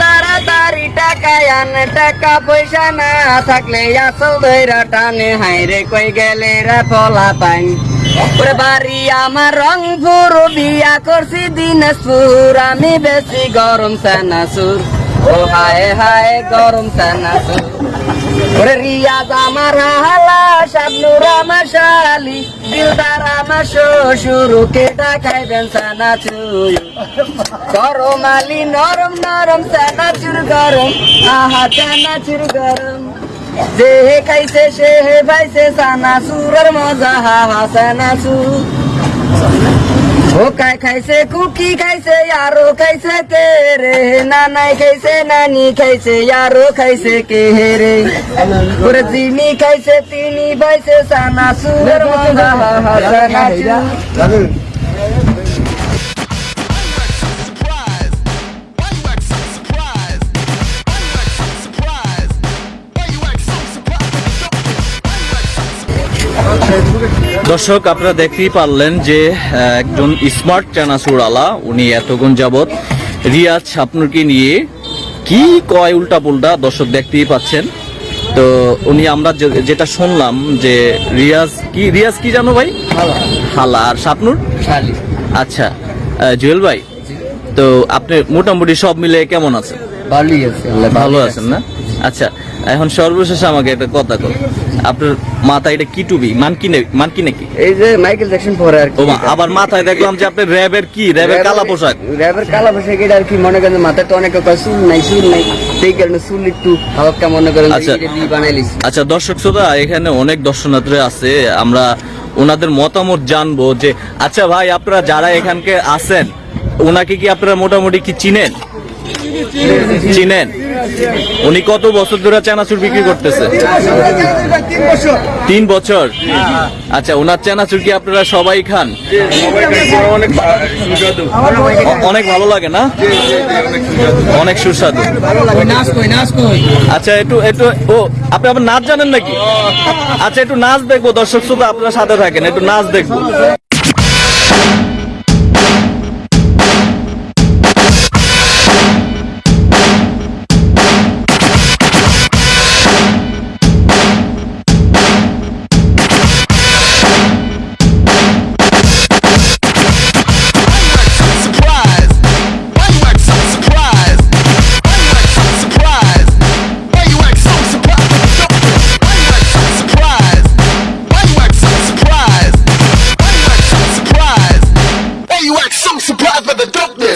তাড়াতাড়ি টাকায় আনে, টাকা পয়সা না থাকলে আসল ধৈরা টানে। হাই রে, কই গেলে রে পোলা পান ওরে বাড়ি আমার রংপুর, বিয়া করছি দিনাজপুর, আমি বেশি গরম সানাসুর ও হায় হায়, গরম সানাসুর ওরে রিয়াজ আমার হালা শাবনুর আমার শালি দিলদার আমার শ্বশুর কে ডাকাইবেন সানাচুর গরম আলি, নরম নরম চানাচুর গরম, আহা চানাচুর গরম। যে হে খাইছে, সে হে ভাইছে চানাচুরের মজা, হা হা ও কাই খাইছে, কুকি খাইছে, আরও খাইছে, কে রে? নানাই খাইছে, নানি খাইছে, আরও খাইছে, কে রে? ওরে যিনি খাইছে তিনি ভাইছে চানাচুরের মজা হা দর্শক আপনারা দেখতেই পারলেন যে একজন স্মার্ট চানাচুরালা উনি এতক্ষণ যাবৎ রিয়াজ শাপনুরকে নিয়ে কি কয় উল্টা পুল্টা দর্শক দেখতেই পাচ্ছেন। তো উনি আমরা যেটা শুনলাম যে রিয়াজ কি রিয়াজ কি জানো ভাই? হালা আর শাপনুর? শালি। আচ্ছা জুয়েল ভাই তো আপনি মোটামুটি সব মিলে কেমন আছেন? ভালোই ভালো আছেন না? আচ্ছা এখন সর্বশেষ আমাকে একটা কথা কর আপনার মাথায় এটা কি টুবি মানকি নে- মানকি নাকি এই যে মাইকেল জ্যাকসন পরে আর আবার মাথায় দেখলাম যে আপনি র্যাবের কি? র্যাবের কালা পোশাক। র্যাবের কালা পোশাক এটা আর কি মনে করেন মাথায় তো অনেকে চুল নাই চুল নাই। সেই কারণে চুল একটু হালকা মনে করেন আচ্ছা। বানাইলিস আচ্ছা দর্শক শ্রোতা এখানে অনেক দর্শনার্থী আছে। আমরা ওনাদের মতামত জানব যে আচ্ছা ভাই আপনারা যারা এখানকে আছেন ওনাকে কি আপনারা মোটামুটি কি চিনেন? চিনেন? উনি কত বছর ধরে চানাচুর বিক্রি করতেছে? তিন বছর? আচ্ছা ওনার চানাচুর কি আপনারা সবাই খান? অনেক ভালো লাগে না? অনেক সুস্বাদু। আচ্ছা একটু একটু, ও, আপনি আবার নাচ জানেন নাকি? আচ্ছা একটু নাচ দেখব, দর্শক শ্রোতা আপনারা সাথে থাকেন, একটু নাচ দেখব।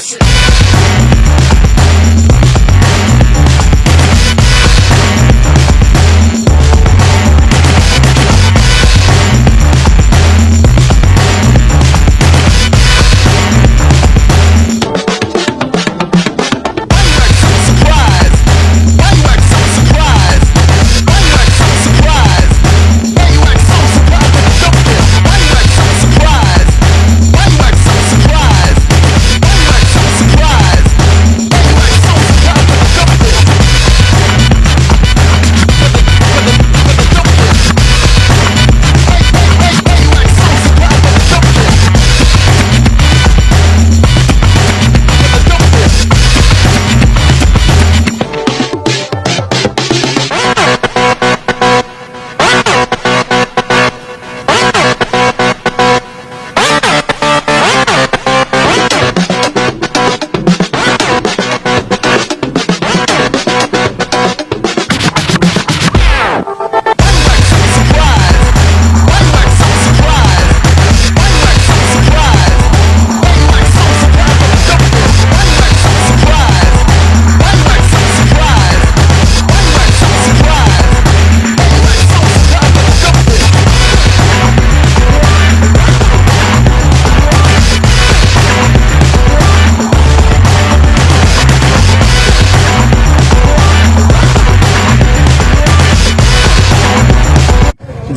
Yes.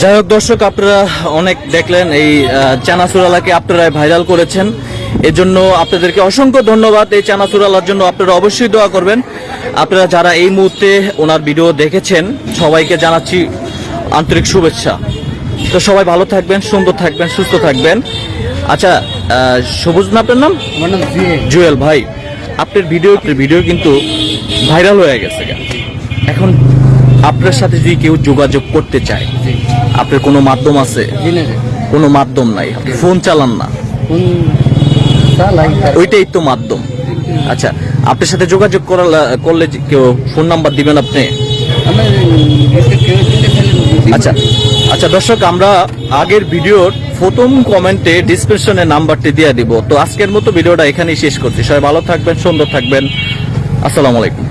যাই হোক দর্শক আপনারা অনেক দেখলেন এই আহ, চানাচুরালাকে আপনারা ভাইরাল করেছেন। এজন্য আপনাদেরকে অসংখ্য ধন্যবাদ। এই চানাচুরালার জন্য আপনারা অবশ্যই দোয়া করবেন। আপনারা যারা এই মুহূর্তে ওনার ভিডিও দেখেছেন সবাইকে জানাচ্ছি আন্তরিক শুভেচ্ছা। তো সবাই ভালো থাকবেন সুন্দর থাকবেন সুস্থ থাকবেন। আচ্ছা সবুজ না আপনার নাম? জুয়েল। ভাই আপনার ভিডিও ভিডিও কিন্তু ভাইরাল হয়ে গেছে। এখন আপনার সাথে যদি কেউ যোগাযোগ করতে চায় আপনার কোনো মাধ্যম আছে? কোনো মাধ্যম নাই। আপনি ফোন চালান না। ওইটাই তো মাধ্যম। আচ্ছা আপনার সাথে যোগাযোগ করা করলে কেউ ফোন নাম্বার দিবেন আপনি? আচ্ছা আচ্ছা দর্শক আমরা আগের ভিডিওর প্রথম কমেন্টে ডিসক্রিপশনে নাম্বারটি দিয়ে দিব। তো আজকের মতো ভিডিওটা এখানেই শেষ করছি। সবাই ভালো থাকবেন সুন্দর থাকবেন। আসসালামু আলাইকুম।